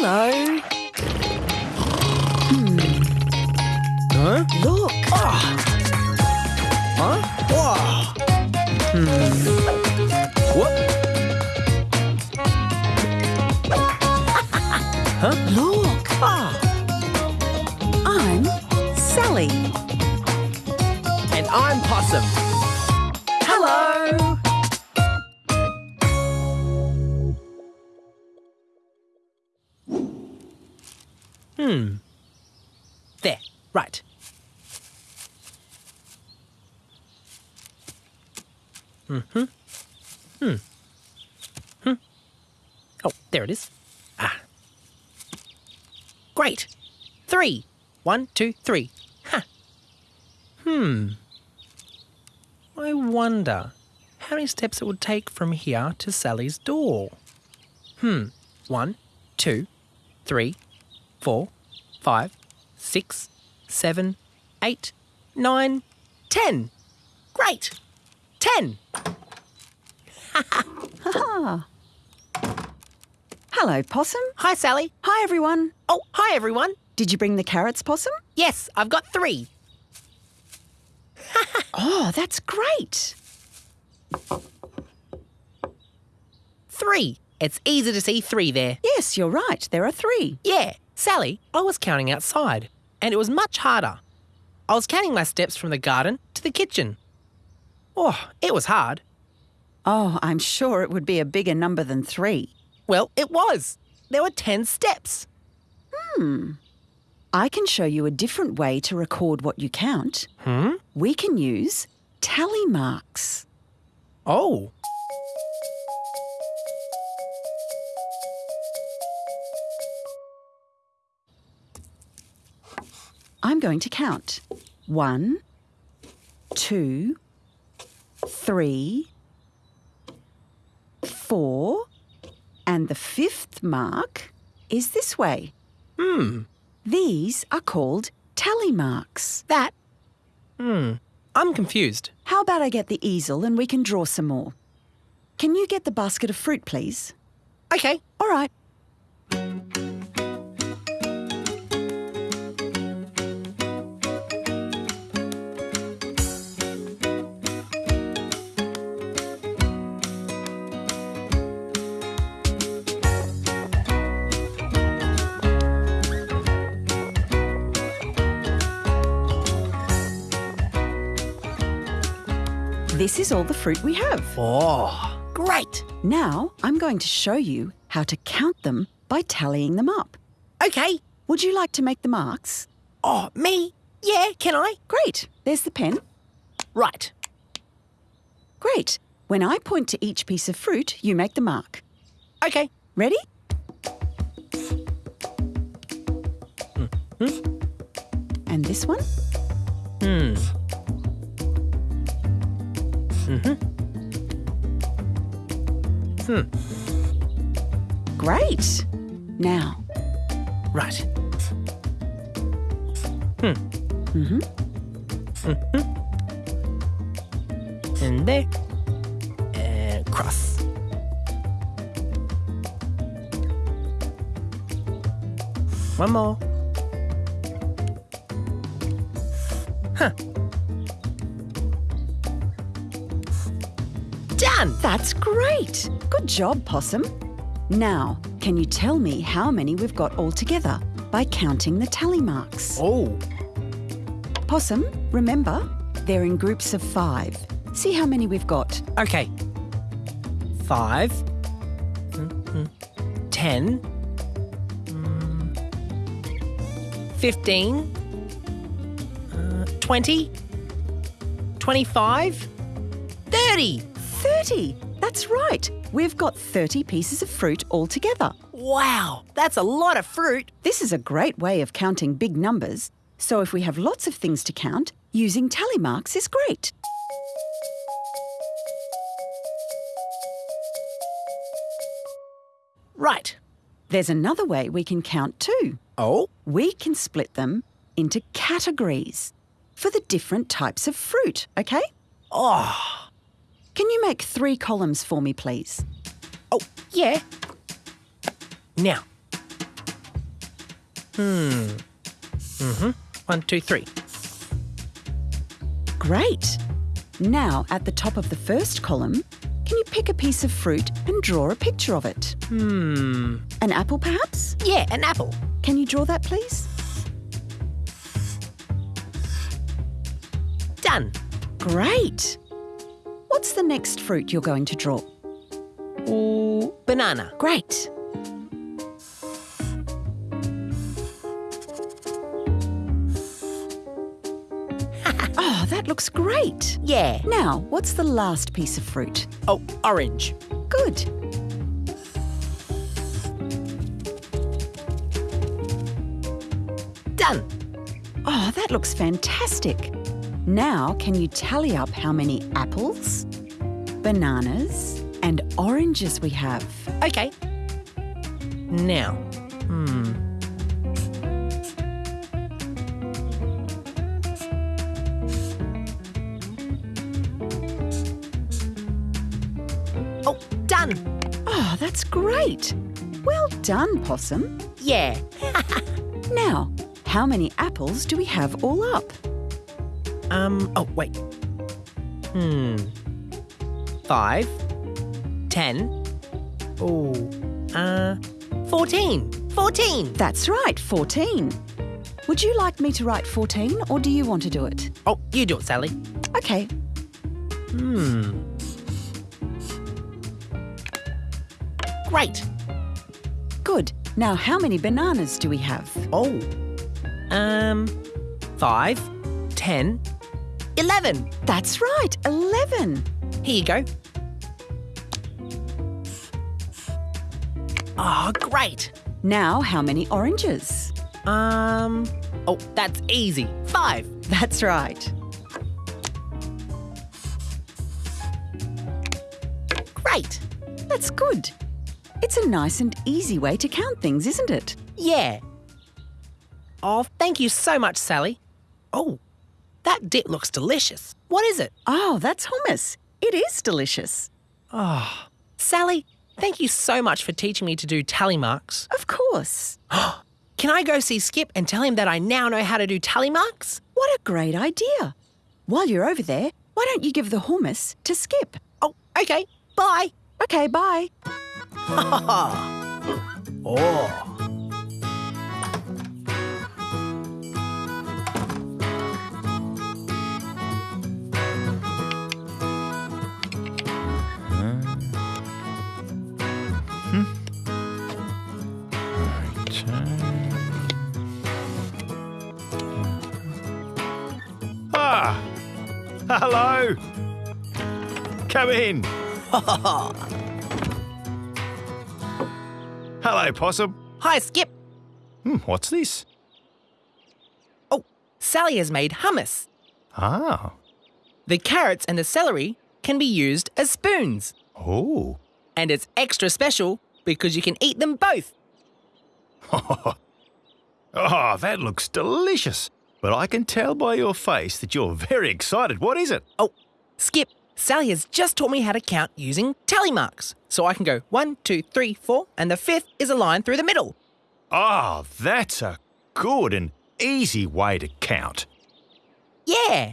Hello. Huh? Look. Huh? Whoa. Hmm. What? Look. Ah. I'm Sally. And I'm Possum. Hello. Hmm. There. Right. Mm-hmm. Hmm. Hmm. Oh, there it is. Ah. Great. Three. One, two, three. Ha. Hmm. I wonder how many steps it would take from here to Sally's door. Hmm. One, two, three, four, five, six, seven, eight, nine, ten. Great! Ten! Hello, Possum. Hi, Sally. Hi, everyone. Oh, hi, everyone. Did you bring the carrots, Possum? Yes, I've got three. Oh, that's great. Three. It's easy to see three there. Yes, you're right. There are three. Yeah, Sally, I was counting outside, and it was much harder. I was counting my steps from the garden to the kitchen. Oh, it was hard. Oh, I'm sure it would be a bigger number than three. Well, it was. There were ten steps. Hmm. I can show you a different way to record what you count. Hmm? We can use tally marks. Oh. I'm going to count. One, two, three, four, and the fifth mark is this way. Hmm. These are called tally marks. That. Hmm. I'm confused. How about I get the easel and we can draw some more? Can you get the basket of fruit, please? Okay. All right. This is all the fruit we have. Oh, great. Now I'm going to show you how to count them by tallying them up. Okay. Would you like to make the marks? Oh, me? Yeah, can I? Great. There's the pen. Right. Great. When I point to each piece of fruit, you make the mark. Okay. Ready? And this one? Hmm. Mm-hmm. Hmm. Great. Now, Right. Hmm. mhm. And there. And cross. One more. That's great. Good job, Possum. Now, can you tell me how many we've got all together by counting the tally marks? Oh, Possum, remember, they're in groups of five. See how many we've got. okay. Five. Mhm. Ten. Mm. Fifteen. Uh, Twenty. Twenty-five. Thirty. 30. That's right. We've got 30 pieces of fruit all together. Wow, that's a lot of fruit. This is a great way of counting big numbers. So if we have lots of things to count, using tally marks is great. Right. There's another way we can count too. Oh, We can split them into categories for the different types of fruit, okay? oh, Can you make three columns for me, please? oh, yeah. Now, Hmm. Mm-hmm. One, two, three. Great. Now, at the top of the first column, can you pick a piece of fruit and draw a picture of it? Hmm. An apple, perhaps? Yeah, an apple. Can you draw that, please? Done. Great. What's the next fruit you're going to draw? Ooh, banana. Great. oh, that looks great. Yeah. Now, what's the last piece of fruit? Oh, orange. Good. Done. Oh, that looks fantastic. Now, can you tally up how many apples, bananas, and oranges we have? Okay. Now, hmm. Oh, done. Oh, that's great. Well done, Possum. Yeah. Now, how many apples do we have all up? Um, oh, wait. Hmm. Five. Ten. Oh, uh, fourteen. Fourteen. That's right, 14. Would you like me to write 14 or do you want to do it? Oh, you do it, Sally. Okay, Hmm. Great. good. Now, how many bananas do we have? Oh. Um, five, ten, eleven. That's right, 11. Here you go. Oh, great. Now, how many oranges? Um, oh, that's easy. Five. That's right. Great. That's good. It's a nice and easy way to count things, isn't it? Yeah. Oh, thank you so much, Sally. Oh, that dip looks delicious. What is it? Oh, that's hummus. It is delicious. Oh, Sally, thank you so much for teaching me to do tally marks. Of course. Can I go see Skip and tell him that I now know how to do tally marks? What a great idea. While you're over there, why don't you give the hummus to Skip? Oh, okay. Bye. Okay, bye. oh. Hello! Come in. Hello, Possum. Hi, Skip. Hmm, what's this? Oh, Sally has made hummus. Ah. The carrots and the celery can be used as spoons. Oh. And it's extra special because you can eat them both. Oh, that looks delicious. But I can tell by your face that you're very excited. What is it? Oh, Skip, Sally has just taught me how to count using tally marks. So I can go one, two, three, four, and the fifth is a line through the middle. Ah, that's a good and easy way to count. Yeah.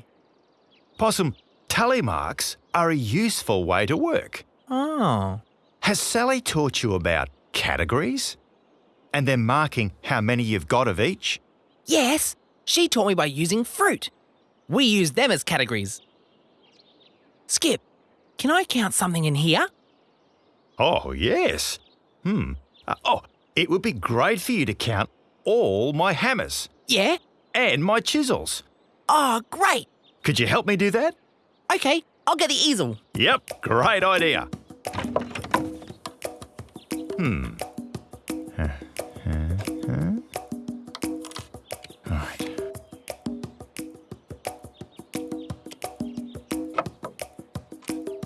Possum, tally marks are a useful way to work. Oh. Has Sally taught you about categories? And then marking how many you've got of each? Yes, she taught me by using fruit. We use them as categories. Skip, can I count something in here? Oh, yes. Hmm. Uh, oh, it would be great for you to count all my hammers Yeah? and my chisels. Oh, great. Could you help me do that? Okay, I'll get the easel. Yep, great idea. Hmm.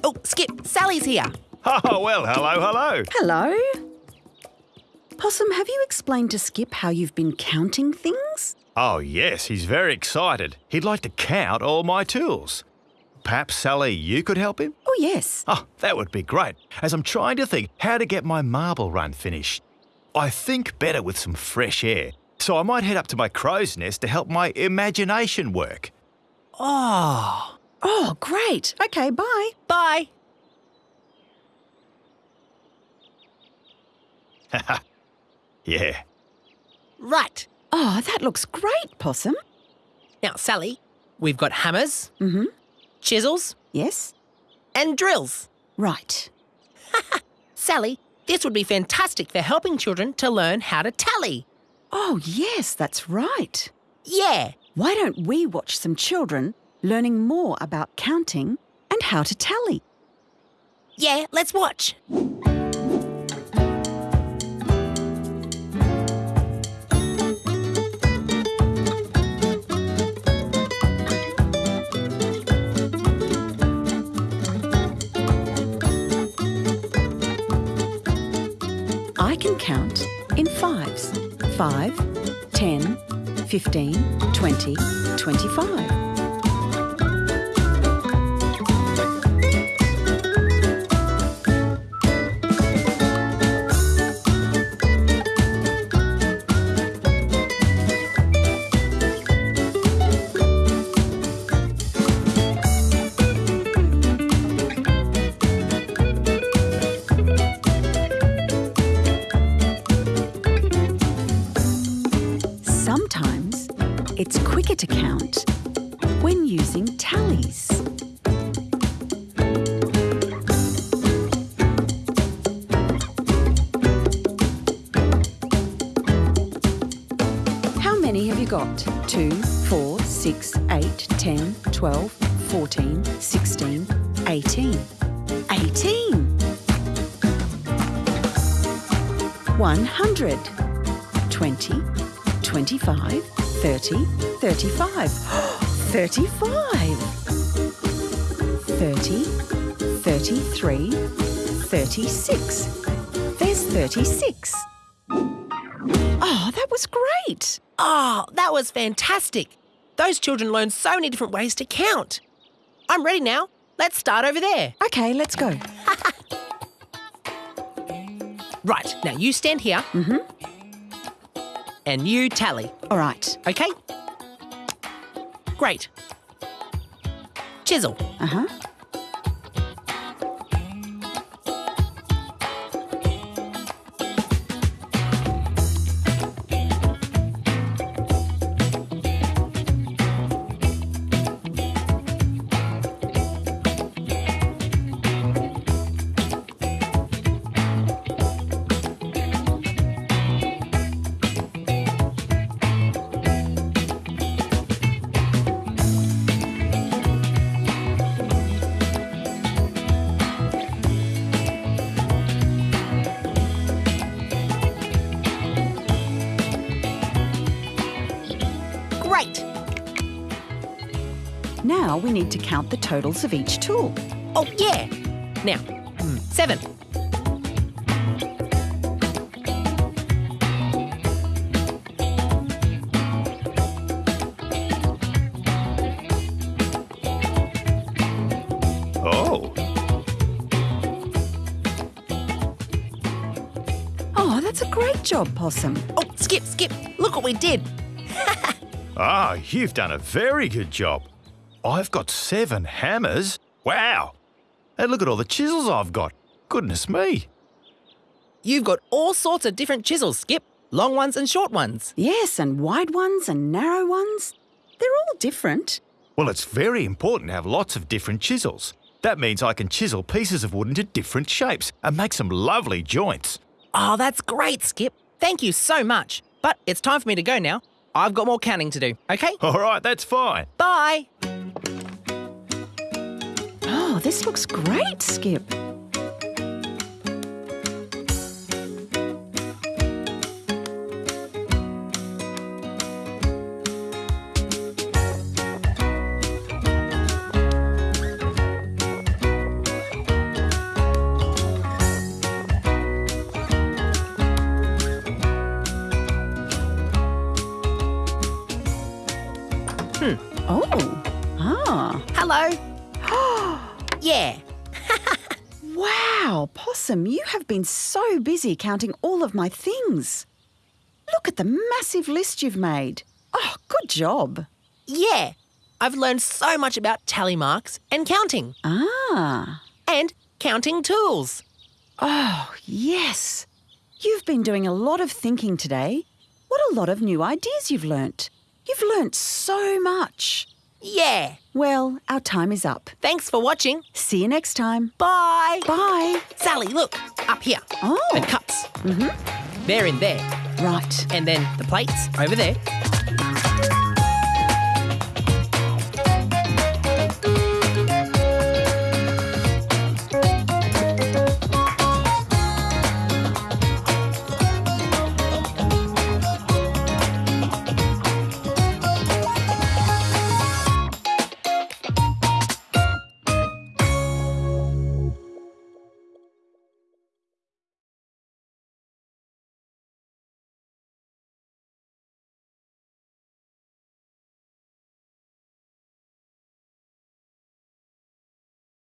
Oh, Skip, Sally's here. Oh, well, hello, hello. Hello. Possum, have you explained to Skip how you've been counting things? Oh, yes, he's very excited. He'd like to count all my tools. Perhaps, Sally, you could help him? Oh, yes. Oh, that would be great, as I'm trying to think how to get my marble run finished. I think better with some fresh air, So I might head up to my crow's nest to help my imagination work. Oh, Oh, great. Okay, bye. bye. Yeah. Right. Oh, that looks great, Possum. Now, Sally, we've got hammers, Mm-hmm. chisels, Yes? and drills. Right. Sally, this would be fantastic for helping children to learn how to tally. Oh, yes, that's right. Yeah. Why don't we watch some children learning more about counting and how to tally. Yeah, let's watch. I can count in fives. 5, 10, 15, 20, 25. Using tallies. How many have you got? 2, 4, 6, 8, 10, 12, 14, 16, 18. 18! 100. 20, 25, 30, 35. 35! 30, 33, 36. There's 36. Oh, that was great! Oh, that was fantastic. Those children learned so many different ways to count. I'm ready now. Let's start over there. Okay, let's go. Right, now you stand here. Mm-hmm. And you tally, All right. okay? Great. Chisel. Uh huh. Now we need to count the totals of each tool. Oh, yeah. Now, seven. Oh. Oh, that's a great job, Possum. Oh, skip, skip. Look what we did. Ah, you've done a very good job. I've got seven hammers. Wow. And look at all the chisels I've got. Goodness me. You've got all sorts of different chisels, Skip. Long ones and short ones. Yes, and wide ones and narrow ones. They're all different. Well, it's very important to have lots of different chisels. That means I can chisel pieces of wood into different shapes and make some lovely joints. Oh, that's great, Skip. Thank you so much. But it's time for me to go now. I've got more counting to do, okay? All right, that's fine. Bye. This looks great, Skip. You have been so busy counting all of my things. Look at the massive list you've made. Oh, good job. Yeah, I've learned so much about tally marks and counting, Ah, and counting tools. oh, yes. You've been doing a lot of thinking today. What a lot of new ideas you've learnt. You've learnt so much. Yeah, Well, our time is up. thanks for watching. See you next time. Bye. Bye. Sally, look, up here. Oh. The cups. Mm-hmm. They're in there. Right. And then the plates over there.